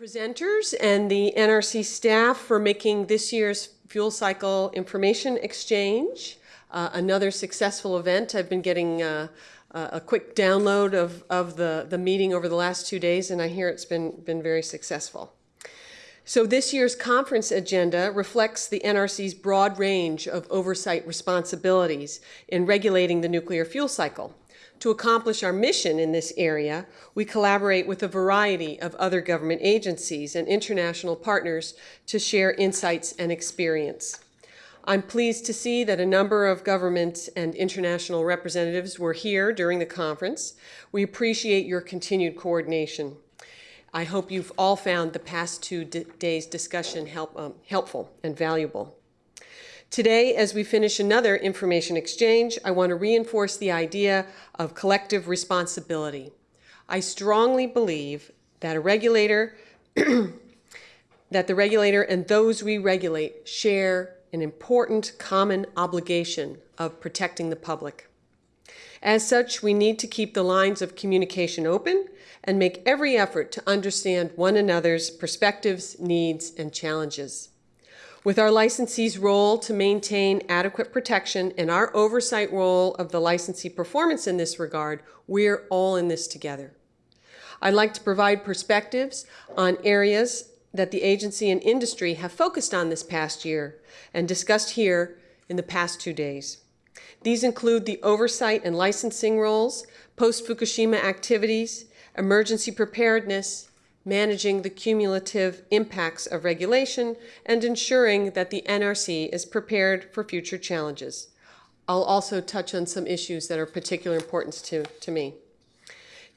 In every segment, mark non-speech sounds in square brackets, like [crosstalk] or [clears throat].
presenters and the NRC staff for making this year's fuel cycle information exchange uh, another successful event. I've been getting uh, a quick download of, of the, the meeting over the last two days, and I hear it's been, been very successful. So this year's conference agenda reflects the NRC's broad range of oversight responsibilities in regulating the nuclear fuel cycle. To accomplish our mission in this area, we collaborate with a variety of other government agencies and international partners to share insights and experience. I'm pleased to see that a number of government and international representatives were here during the conference. We appreciate your continued coordination. I hope you've all found the past two days' discussion help, um, helpful and valuable. Today, as we finish another information exchange, I want to reinforce the idea of collective responsibility. I strongly believe that a regulator, [clears throat] that the regulator and those we regulate share an important common obligation of protecting the public. As such, we need to keep the lines of communication open and make every effort to understand one another's perspectives, needs, and challenges. With our licensee's role to maintain adequate protection and our oversight role of the licensee performance in this regard, we're all in this together. I'd like to provide perspectives on areas that the agency and industry have focused on this past year and discussed here in the past two days. These include the oversight and licensing roles, post-Fukushima activities, emergency preparedness, managing the cumulative impacts of regulation, and ensuring that the NRC is prepared for future challenges. I'll also touch on some issues that are particular importance to, to me.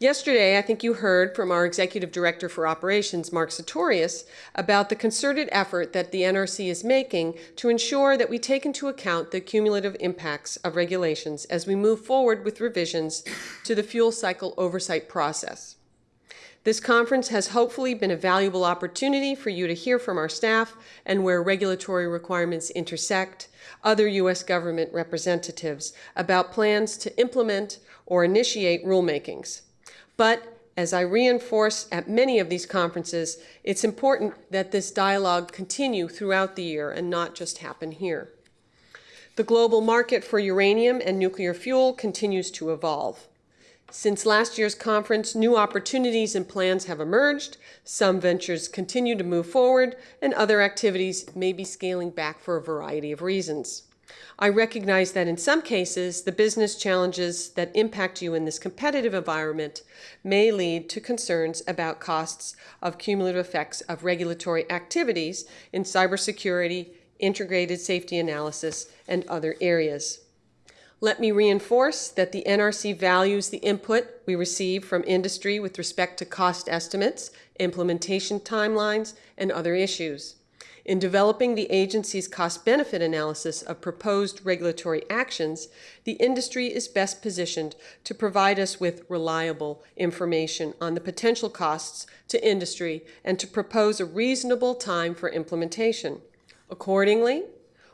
Yesterday, I think you heard from our Executive Director for Operations, Mark Satorius, about the concerted effort that the NRC is making to ensure that we take into account the cumulative impacts of regulations as we move forward with revisions to the fuel cycle oversight process. This conference has hopefully been a valuable opportunity for you to hear from our staff and where regulatory requirements intersect, other U.S. government representatives about plans to implement or initiate rulemakings. But as I reinforce at many of these conferences, it's important that this dialogue continue throughout the year and not just happen here. The global market for uranium and nuclear fuel continues to evolve. Since last year's conference, new opportunities and plans have emerged. Some ventures continue to move forward, and other activities may be scaling back for a variety of reasons. I recognize that in some cases, the business challenges that impact you in this competitive environment may lead to concerns about costs of cumulative effects of regulatory activities in cybersecurity, integrated safety analysis, and other areas. Let me reinforce that the NRC values the input we receive from industry with respect to cost estimates, implementation timelines, and other issues. In developing the agency's cost-benefit analysis of proposed regulatory actions, the industry is best positioned to provide us with reliable information on the potential costs to industry and to propose a reasonable time for implementation. Accordingly,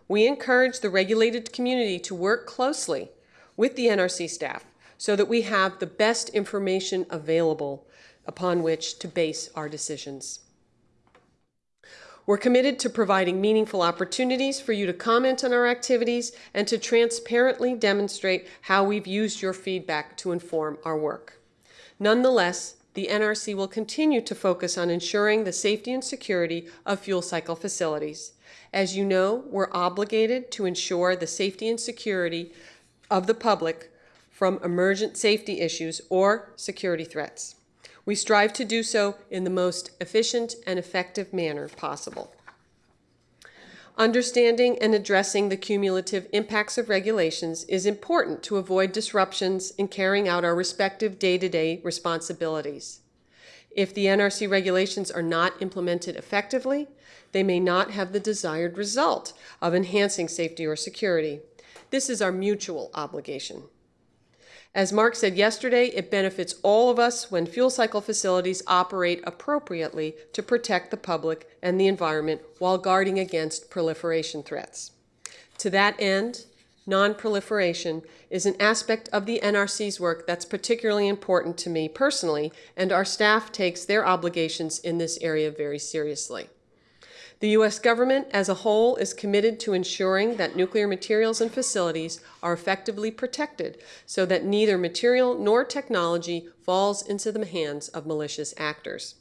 we encourage the regulated community to work closely with the NRC staff so that we have the best information available upon which to base our decisions. We're committed to providing meaningful opportunities for you to comment on our activities and to transparently demonstrate how we've used your feedback to inform our work. Nonetheless, the NRC will continue to focus on ensuring the safety and security of fuel cycle facilities. As you know, we're obligated to ensure the safety and security of the public from emergent safety issues or security threats. We strive to do so in the most efficient and effective manner possible. Understanding and addressing the cumulative impacts of regulations is important to avoid disruptions in carrying out our respective day-to-day -day responsibilities. If the NRC regulations are not implemented effectively, they may not have the desired result of enhancing safety or security. This is our mutual obligation. As Mark said yesterday, it benefits all of us when fuel cycle facilities operate appropriately to protect the public and the environment while guarding against proliferation threats. To that end, nonproliferation is an aspect of the NRC's work that's particularly important to me personally, and our staff takes their obligations in this area very seriously. The U.S. government as a whole is committed to ensuring that nuclear materials and facilities are effectively protected so that neither material nor technology falls into the hands of malicious actors.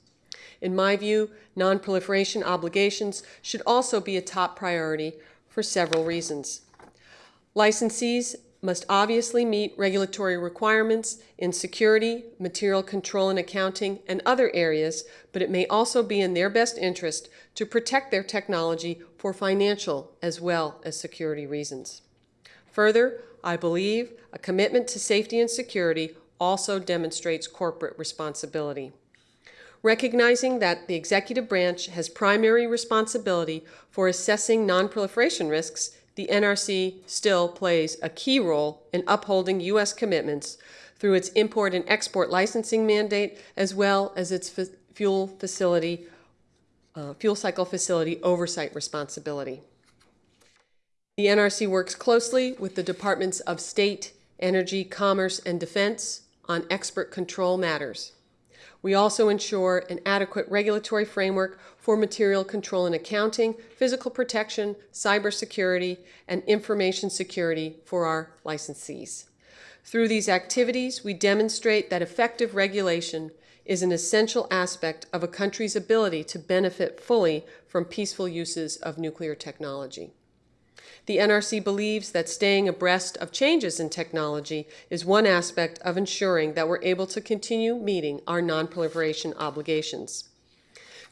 In my view, nonproliferation obligations should also be a top priority for several reasons. Licensees must obviously meet regulatory requirements in security, material control and accounting, and other areas, but it may also be in their best interest to protect their technology for financial as well as security reasons. Further, I believe a commitment to safety and security also demonstrates corporate responsibility. Recognizing that the executive branch has primary responsibility for assessing nonproliferation risks, the NRC still plays a key role in upholding U.S. commitments through its import and export licensing mandate, as well as its fuel facility, uh, fuel cycle facility oversight responsibility. The NRC works closely with the Departments of State, Energy, Commerce, and Defense on export control matters. We also ensure an adequate regulatory framework for material control and accounting, physical protection, cybersecurity, and information security for our licensees. Through these activities, we demonstrate that effective regulation is an essential aspect of a country's ability to benefit fully from peaceful uses of nuclear technology. The NRC believes that staying abreast of changes in technology is one aspect of ensuring that we're able to continue meeting our nonproliferation obligations.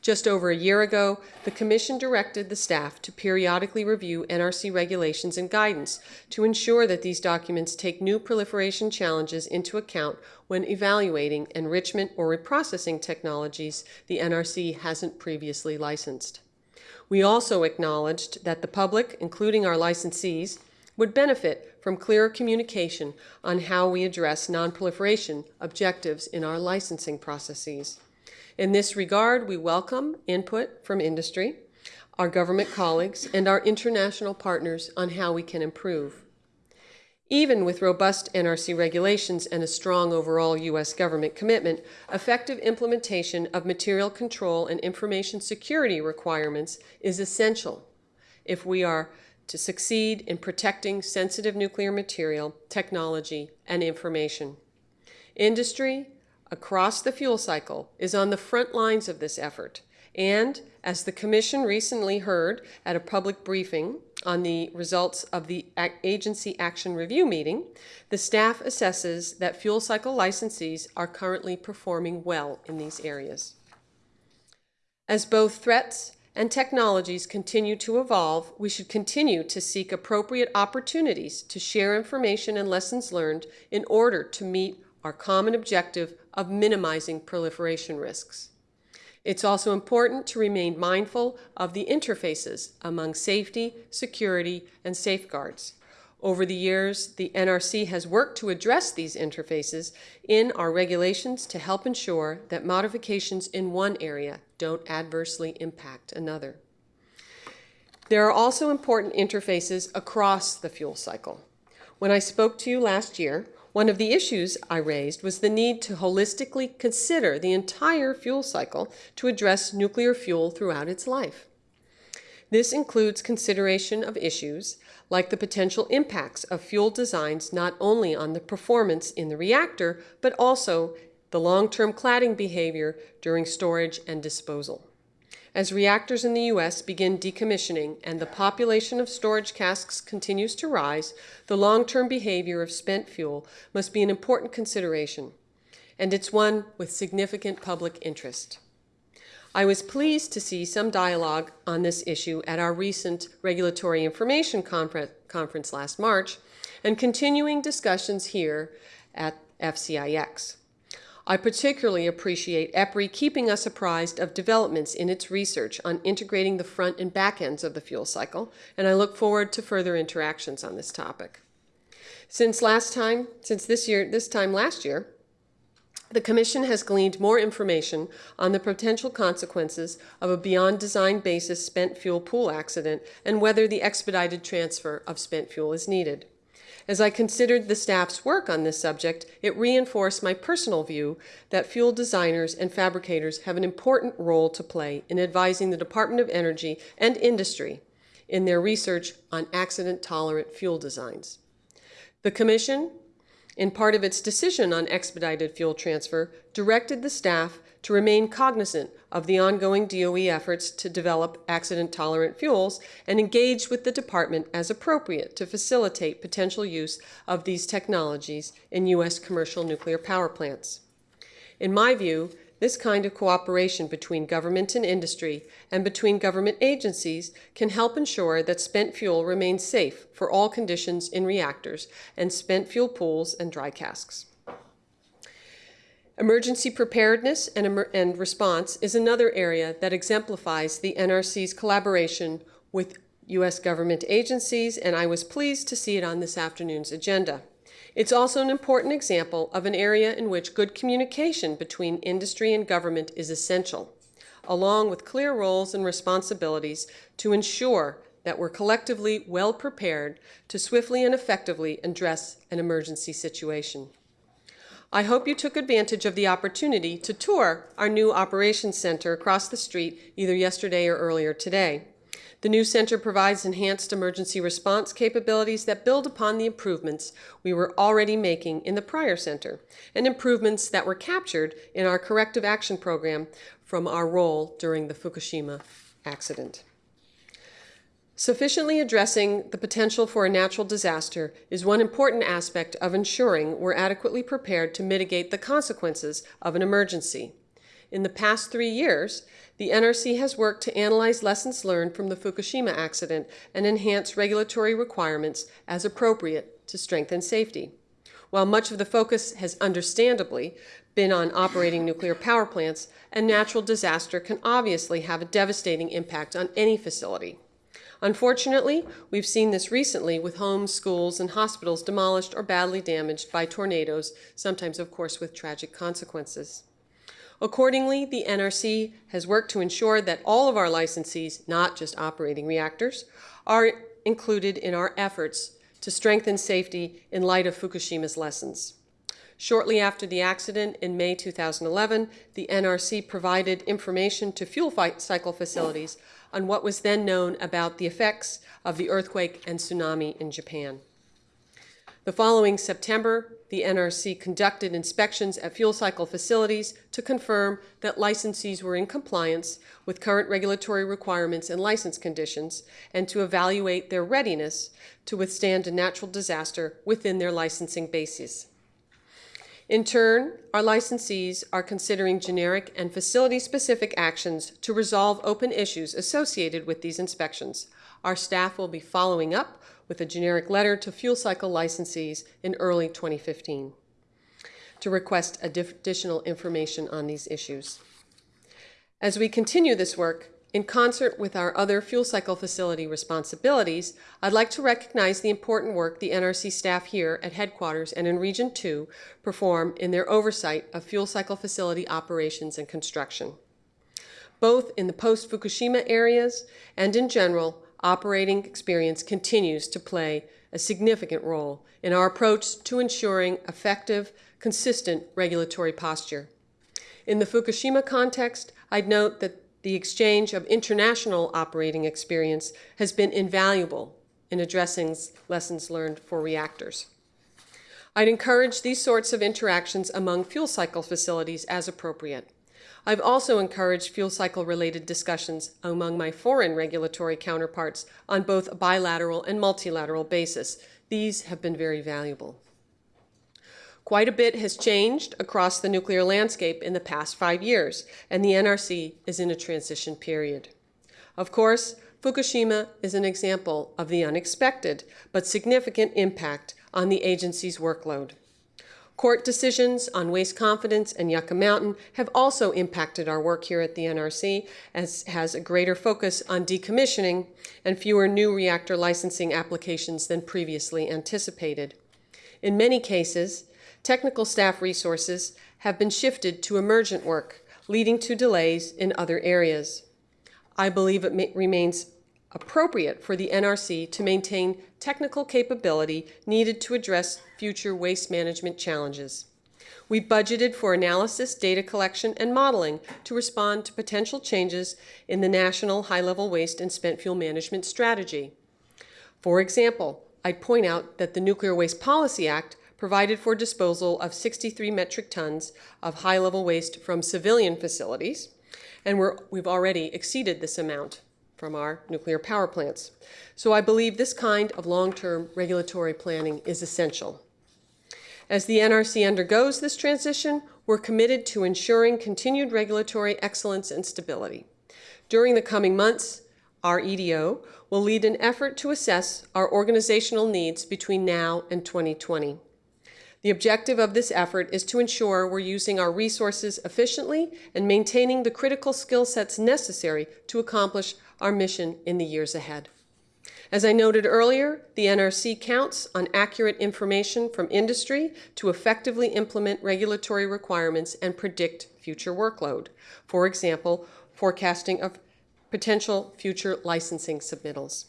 Just over a year ago, the Commission directed the staff to periodically review NRC regulations and guidance to ensure that these documents take new proliferation challenges into account when evaluating enrichment or reprocessing technologies the NRC hasn't previously licensed. We also acknowledged that the public, including our licensees, would benefit from clearer communication on how we address nonproliferation objectives in our licensing processes. In this regard, we welcome input from industry, our government colleagues, and our international partners on how we can improve. Even with robust NRC regulations and a strong overall U.S. government commitment, effective implementation of material control and information security requirements is essential if we are to succeed in protecting sensitive nuclear material, technology, and information. Industry across the fuel cycle is on the front lines of this effort, and as the Commission recently heard at a public briefing on the results of the Agency Action Review meeting, the staff assesses that fuel cycle licensees are currently performing well in these areas. As both threats and technologies continue to evolve, we should continue to seek appropriate opportunities to share information and lessons learned in order to meet our common objective of minimizing proliferation risks. It's also important to remain mindful of the interfaces among safety, security, and safeguards. Over the years, the NRC has worked to address these interfaces in our regulations to help ensure that modifications in one area don't adversely impact another. There are also important interfaces across the fuel cycle. When I spoke to you last year, one of the issues I raised was the need to holistically consider the entire fuel cycle to address nuclear fuel throughout its life. This includes consideration of issues like the potential impacts of fuel designs not only on the performance in the reactor, but also the long-term cladding behavior during storage and disposal. As reactors in the U.S. begin decommissioning and the population of storage casks continues to rise, the long-term behavior of spent fuel must be an important consideration, and it's one with significant public interest. I was pleased to see some dialogue on this issue at our recent Regulatory Information Confer Conference last March, and continuing discussions here at FCIX. I particularly appreciate EPRI keeping us apprised of developments in its research on integrating the front and back ends of the fuel cycle, and I look forward to further interactions on this topic. Since last time, since this year, this time last year, the Commission has gleaned more information on the potential consequences of a beyond design basis spent fuel pool accident and whether the expedited transfer of spent fuel is needed. As I considered the staff's work on this subject, it reinforced my personal view that fuel designers and fabricators have an important role to play in advising the Department of Energy and industry in their research on accident-tolerant fuel designs. The Commission, in part of its decision on expedited fuel transfer, directed the staff to remain cognizant of the ongoing DOE efforts to develop accident-tolerant fuels and engage with the department as appropriate to facilitate potential use of these technologies in U.S. commercial nuclear power plants. In my view, this kind of cooperation between government and industry and between government agencies can help ensure that spent fuel remains safe for all conditions in reactors and spent fuel pools and dry casks. Emergency preparedness and, and, response is another area that exemplifies the NRC's collaboration with U.S. government agencies, and I was pleased to see it on this afternoon's agenda. It's also an important example of an area in which good communication between industry and government is essential, along with clear roles and responsibilities to ensure that we're collectively well prepared to swiftly and effectively address an emergency situation. I hope you took advantage of the opportunity to tour our new operations center across the street either yesterday or earlier today. The new center provides enhanced emergency response capabilities that build upon the improvements we were already making in the prior center, and improvements that were captured in our corrective action program from our role during the Fukushima accident. Sufficiently addressing the potential for a natural disaster is one important aspect of ensuring we're adequately prepared to mitigate the consequences of an emergency. In the past three years, the NRC has worked to analyze lessons learned from the Fukushima accident and enhance regulatory requirements as appropriate to strengthen safety. While much of the focus has understandably been on operating nuclear power plants, a natural disaster can obviously have a devastating impact on any facility. Unfortunately, we've seen this recently with homes, schools, and hospitals demolished or badly damaged by tornadoes, sometimes, of course, with tragic consequences. Accordingly, the NRC has worked to ensure that all of our licensees, not just operating reactors, are included in our efforts to strengthen safety in light of Fukushima's lessons. Shortly after the accident in May 2011, the NRC provided information to fuel cycle facilities on what was then known about the effects of the earthquake and tsunami in Japan. The following September, the NRC conducted inspections at fuel cycle facilities to confirm that licensees were in compliance with current regulatory requirements and license conditions and to evaluate their readiness to withstand a natural disaster within their licensing bases. In turn, our licensees are considering generic and facility-specific actions to resolve open issues associated with these inspections. Our staff will be following up with a generic letter to fuel cycle licensees in early 2015 to request additional information on these issues. As we continue this work, in concert with our other fuel cycle facility responsibilities, I'd like to recognize the important work the NRC staff here at headquarters and in Region 2 perform in their oversight of fuel cycle facility operations and construction. Both in the post-Fukushima areas and in general, operating experience continues to play a significant role in our approach to ensuring effective, consistent regulatory posture. In the Fukushima context, I'd note that the exchange of international operating experience has been invaluable in addressing lessons learned for reactors. I'd encourage these sorts of interactions among fuel cycle facilities as appropriate. I've also encouraged fuel cycle related discussions among my foreign regulatory counterparts on both a bilateral and multilateral basis. These have been very valuable. Quite a bit has changed across the nuclear landscape in the past five years, and the NRC is in a transition period. Of course, Fukushima is an example of the unexpected but significant impact on the agency's workload. Court decisions on waste confidence and Yucca Mountain have also impacted our work here at the NRC, as has a greater focus on decommissioning and fewer new reactor licensing applications than previously anticipated. In many cases, technical staff resources have been shifted to emergent work, leading to delays in other areas. I believe it remains appropriate for the NRC to maintain technical capability needed to address future waste management challenges. We budgeted for analysis, data collection, and modeling to respond to potential changes in the national high-level waste and spent fuel management strategy. For example, I'd point out that the Nuclear Waste Policy Act provided for disposal of 63 metric tons of high-level waste from civilian facilities, and we're, we've already exceeded this amount from our nuclear power plants. So I believe this kind of long-term regulatory planning is essential. As the NRC undergoes this transition, we're committed to ensuring continued regulatory excellence and stability. During the coming months, our EDO will lead an effort to assess our organizational needs between now and 2020. The objective of this effort is to ensure we're using our resources efficiently and maintaining the critical skill sets necessary to accomplish our mission in the years ahead. As I noted earlier, the NRC counts on accurate information from industry to effectively implement regulatory requirements and predict future workload. For example, forecasting of potential future licensing submittals.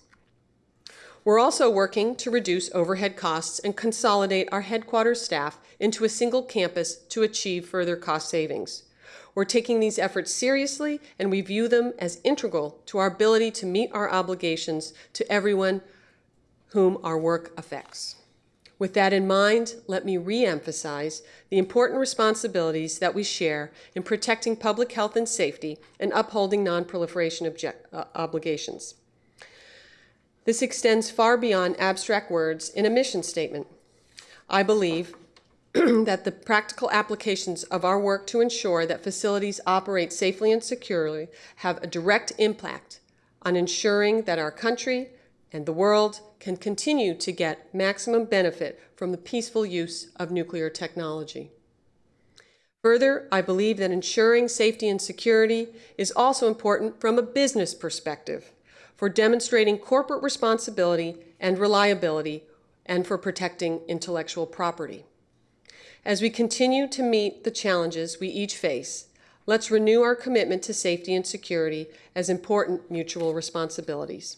We're also working to reduce overhead costs and consolidate our headquarters staff into a single campus to achieve further cost savings. We're taking these efforts seriously and we view them as integral to our ability to meet our obligations to everyone whom our work affects. With that in mind, let me re-emphasize the important responsibilities that we share in protecting public health and safety and upholding non-proliferation uh, obligations. This extends far beyond abstract words in a mission statement. I believe [clears throat] that the practical applications of our work to ensure that facilities operate safely and securely have a direct impact on ensuring that our country and the world can continue to get maximum benefit from the peaceful use of nuclear technology. Further, I believe that ensuring safety and security is also important from a business perspective for demonstrating corporate responsibility and reliability and for protecting intellectual property. As we continue to meet the challenges we each face, let's renew our commitment to safety and security as important mutual responsibilities.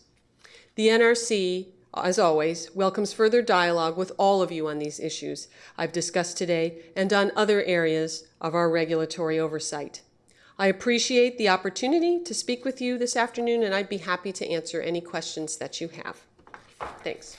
The NRC, as always, welcomes further dialogue with all of you on these issues I've discussed today and on other areas of our regulatory oversight. I appreciate the opportunity to speak with you this afternoon, and I'd be happy to answer any questions that you have. Thanks.